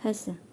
开始。